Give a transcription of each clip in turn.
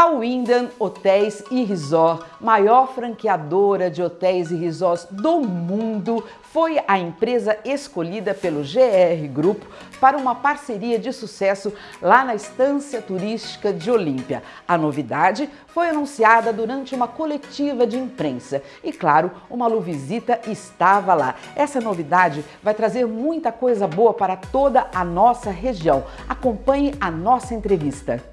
A Wyndham Hotéis e Resort, maior franqueadora de hotéis e resorts do mundo, foi a empresa escolhida pelo GR Grupo para uma parceria de sucesso lá na estância turística de Olímpia. A novidade foi anunciada durante uma coletiva de imprensa e, claro, uma Luvisita estava lá. Essa novidade vai trazer muita coisa boa para toda a nossa região. Acompanhe a nossa entrevista.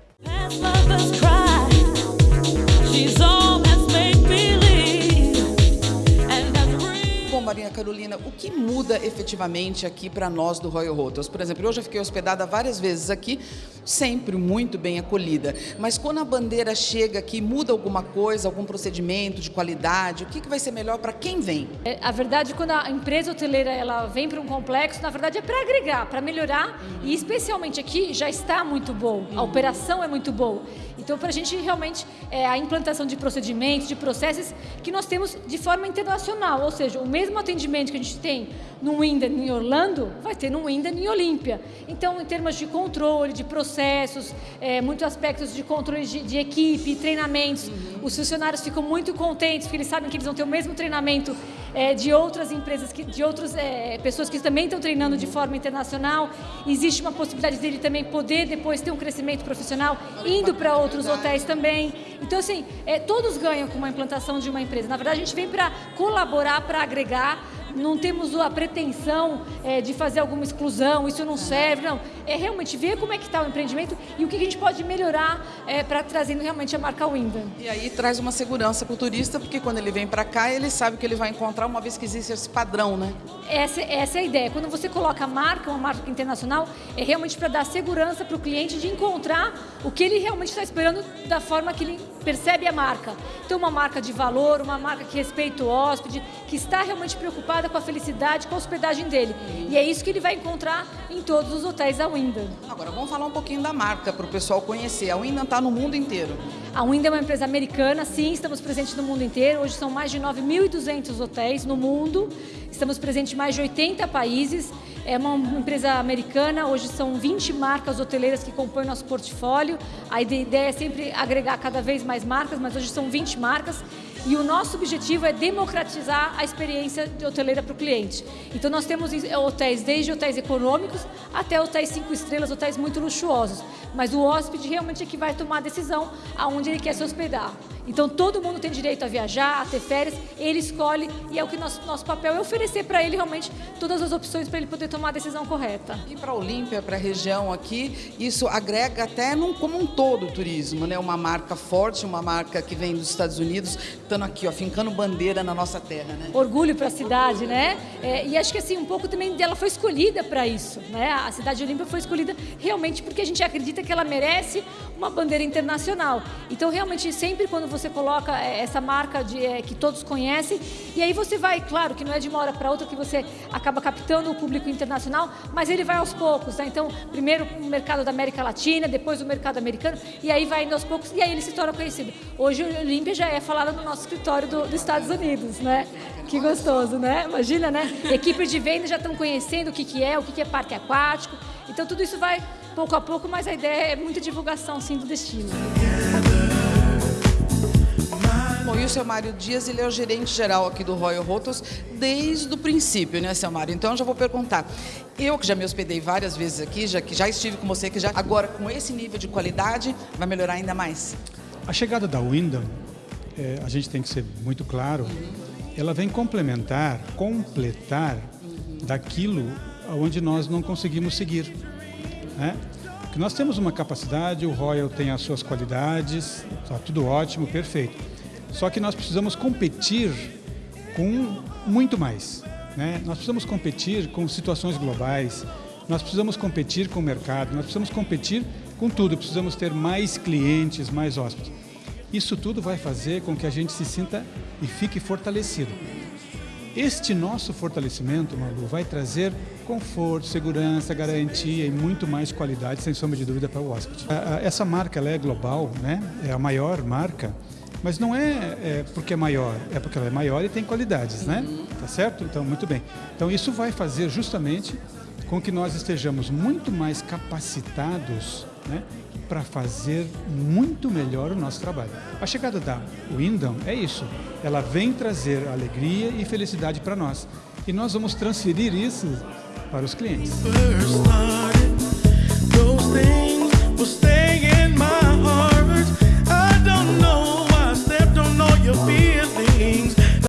Maria Carolina, o que muda efetivamente aqui para nós do Royal Hotels? Por exemplo, eu já fiquei hospedada várias vezes aqui, sempre muito bem acolhida. Mas quando a bandeira chega aqui, muda alguma coisa, algum procedimento de qualidade? O que, que vai ser melhor para quem vem? É, a verdade, quando a empresa hoteleira ela vem para um complexo, na verdade é para agregar, para melhorar. Uhum. E especialmente aqui já está muito bom, a uhum. operação é muito boa. Então, para a gente realmente, é a implantação de procedimentos, de processos que nós temos de forma internacional, ou seja, o mesmo atendimento que a gente tem no Wyndham em Orlando, vai ter no Wyndham em Olímpia. Então, em termos de controle, de processos, é, muitos aspectos de controle de, de equipe, treinamentos, uhum. os funcionários ficam muito contentes porque eles sabem que eles vão ter o mesmo treinamento é, de outras empresas, que, de outras é, pessoas que também estão treinando de forma internacional. Existe uma possibilidade dele também poder depois ter um crescimento profissional indo para outros hotéis também. Então, assim, é, todos ganham com uma implantação de uma empresa. Na verdade, a gente vem para colaborar, para agregar, não temos a pretensão é, de fazer alguma exclusão, isso não serve, não. É realmente ver como é que está o empreendimento e o que a gente pode melhorar é, para trazendo realmente a marca Wyndham. E aí traz uma segurança para o turista, porque quando ele vem para cá, ele sabe que ele vai encontrar uma vez que existe esse padrão, né? Essa, essa é a ideia. Quando você coloca a marca, uma marca internacional, é realmente para dar segurança para o cliente de encontrar o que ele realmente está esperando da forma que ele percebe a marca. Então, uma marca de valor, uma marca que respeita o hóspede, que está realmente preocupada com a felicidade, com a hospedagem dele. E é isso que ele vai encontrar em todos os hotéis da Wyndham. Agora, vamos falar um pouquinho da marca para o pessoal conhecer. A Wyndham está no mundo inteiro. A Wyndham é uma empresa americana, sim, estamos presentes no mundo inteiro. Hoje são mais de 9.200 hotéis no mundo. Estamos presentes em mais de 80 países. É uma empresa americana, hoje são 20 marcas hoteleiras que compõem nosso portfólio. A ideia é sempre agregar cada vez mais marcas, mas hoje são 20 marcas. E o nosso objetivo é democratizar a experiência de hoteleira para o cliente. Então nós temos hotéis desde hotéis econômicos até hotéis cinco estrelas, hotéis muito luxuosos. Mas o hóspede realmente é que vai tomar a decisão aonde ele quer se hospedar. Então todo mundo tem direito a viajar, a ter férias, ele escolhe e é o que nosso, nosso papel é oferecer para ele realmente todas as opções para ele poder tomar a decisão correta. E para a Olímpia, para a região aqui, isso agrega até num, como um todo o turismo, né? Uma marca forte, uma marca que vem dos Estados Unidos, aqui, ó, fincando bandeira na nossa terra, né? Orgulho para a cidade, né? É, e acho que assim, um pouco também dela foi escolhida para isso, né? A cidade de Olímpia foi escolhida realmente porque a gente acredita que ela merece uma bandeira internacional. Então, realmente, sempre quando você coloca é, essa marca de, é, que todos conhecem, e aí você vai, claro, que não é de uma hora para outra que você acaba captando o público internacional, mas ele vai aos poucos, né? Então, primeiro o mercado da América Latina, depois o mercado americano, e aí vai indo aos poucos, e aí ele se torna conhecido. Hoje o Olímpia já é falado no nosso escritório do, dos Estados Unidos, né? Que gostoso, né? Imagina, né? Equipes de venda já estão conhecendo o que, que é, o que, que é parque aquático. Então tudo isso vai pouco a pouco, mas a ideia é muita divulgação, sim, do destino. Bom, e o seu Mário Dias, ele é o gerente geral aqui do Royal Hotels desde o princípio, né, seu Mário? Então, eu já vou perguntar. Eu que já me hospedei várias vezes aqui, já que já estive com você, que já agora com esse nível de qualidade, vai melhorar ainda mais? A chegada da Wyndham, é, a gente tem que ser muito claro, ela vem complementar, completar daquilo onde nós não conseguimos seguir. Né? Porque nós temos uma capacidade, o Royal tem as suas qualidades, está tudo ótimo, perfeito. Só que nós precisamos competir com muito mais. Né? Nós precisamos competir com situações globais, nós precisamos competir com o mercado, nós precisamos competir com tudo, precisamos ter mais clientes, mais hóspedes. Isso tudo vai fazer com que a gente se sinta e fique fortalecido. Este nosso fortalecimento, Malu, vai trazer conforto, segurança, garantia e muito mais qualidade, sem sombra de dúvida, para o hóspede. Essa marca ela é global, né? é a maior marca, mas não é, é, porque é maior, é porque ela é maior e tem qualidades, né? Tá certo? Então, muito bem. Então, isso vai fazer justamente com que nós estejamos muito mais capacitados né, para fazer muito melhor o nosso trabalho. A chegada da Wyndham é isso. Ela vem trazer alegria e felicidade para nós. E nós vamos transferir isso para os clientes.